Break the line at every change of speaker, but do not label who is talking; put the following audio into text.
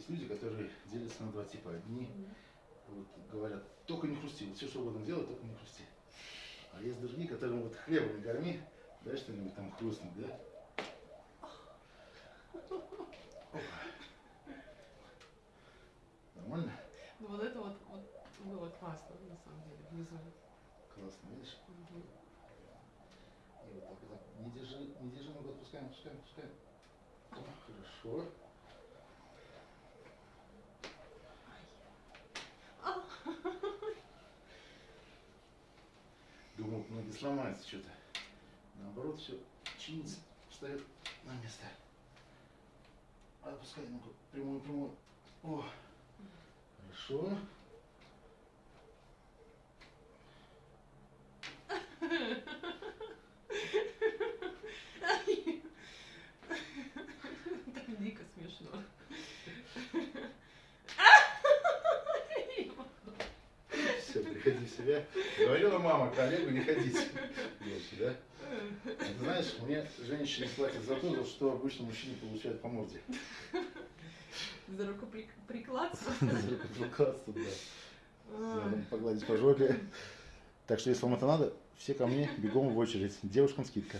Есть люди, которые делятся на два типа. Одни вот, говорят, только не хрусти, вот все, что угодно делай, только не хрусти. А есть другие, которым вот хлебом не корми, дай что-нибудь там хрустнуть, да? Опа. Нормально?
Ну вот это вот, вот было классно, на самом деле, внизу.
Классно, видишь?
Мгм.
И вот так, вот так. Не держи, не держи ногу, отпускаем, отпускаем, отпускаем. О, хорошо. Думал, ноги сломаются что-то. Наоборот, все чинится, встает на место. Отпускай ногу, прямую, прямую. О, хорошо.
Так дико смешно.
Все, приходи в себя. Говорила мама, коллегу не ходите. Да? А ты знаешь, мне женщины платят за то, за что обычно мужчины получают по морде.
За рукоприкладство.
За рукоприкладство, да. Погладить по жопе. Так что, если вам это надо, все ко мне бегом в очередь. Девушкам скидка.